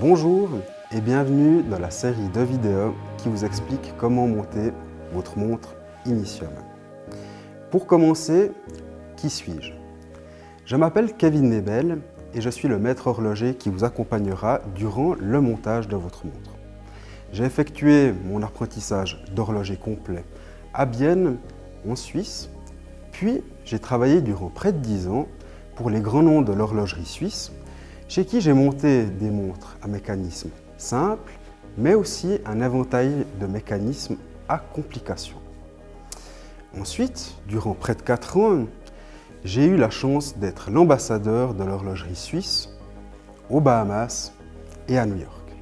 Bonjour et bienvenue dans la série de vidéos qui vous explique comment monter votre montre Initium. Pour commencer, qui suis-je? Je m'appelle Kevin Nebel et je suis le maître horloger qui vous accompagnera durant le montage de votre montre. J'ai effectué mon apprentissage d'horloger complet à Bienne, en Suisse, puis j'ai travaillé durant près de 10 ans pour les grands noms de l'horlogerie suisse, chez qui j'ai monté des montres à mécanisme simple, mais aussi un éventail de mécanismes à complications. Ensuite, durant près de 4 ans, j'ai eu la chance d'être l'ambassadeur de l'horlogerie suisse aux Bahamas et à New York.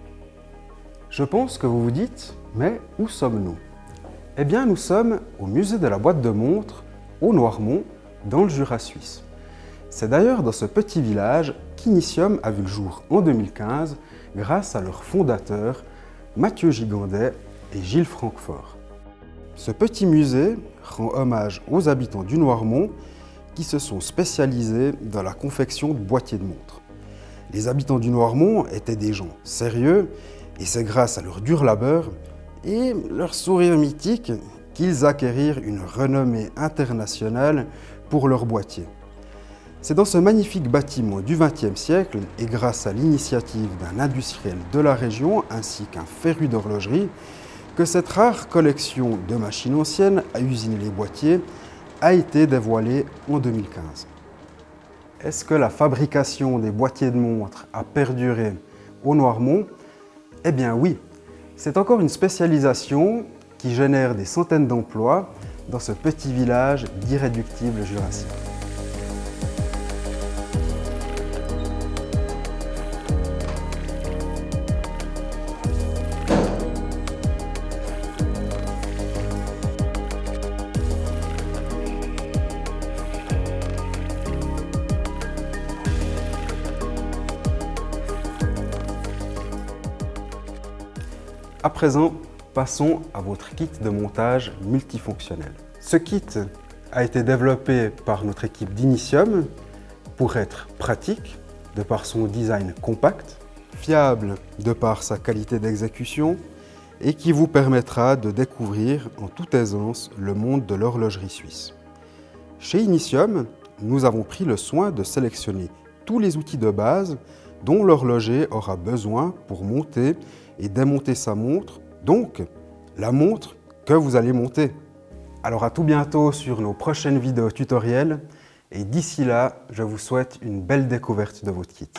Je pense que vous vous dites, mais où sommes-nous? Eh bien, nous sommes au musée de la boîte de montres au Noirmont, dans le Jura suisse. C'est d'ailleurs dans ce petit village qu'Initium a vu le jour en 2015 grâce à leurs fondateurs Mathieu Gigandet et Gilles Francfort. Ce petit musée rend hommage aux habitants du Noirmont qui se sont spécialisés dans la confection de boîtiers de montres. Les habitants du Noirmont étaient des gens sérieux et c'est grâce à leur dur labeur et leur sourire mythique qu'ils acquérirent une renommée internationale pour leurs boîtiers. C'est dans ce magnifique bâtiment du XXe siècle et grâce à l'initiative d'un industriel de la région ainsi qu'un féru d'horlogerie que cette rare collection de machines anciennes à usiner les boîtiers a été dévoilée en 2015. Est-ce que la fabrication des boîtiers de montres a perduré au Noirmont? Eh bien oui, c'est encore une spécialisation qui génère des centaines d'emplois dans ce petit village d'irréductibles jurassiens. À présent, passons à votre kit de montage multifonctionnel. Ce kit a été développé par notre équipe d'Initium pour être pratique de par son design compact, fiable de par sa qualité d'exécution et qui vous permettra de découvrir en toute aisance le monde de l'horlogerie suisse. Chez Initium, nous avons pris le soin de sélectionner tous les outils de base dont l'horloger aura besoin pour monter et démonter sa montre, donc la montre que vous allez monter. Alors à tout bientôt sur nos prochaines vidéos tutoriels et d'ici là, je vous souhaite une belle découverte de votre kit.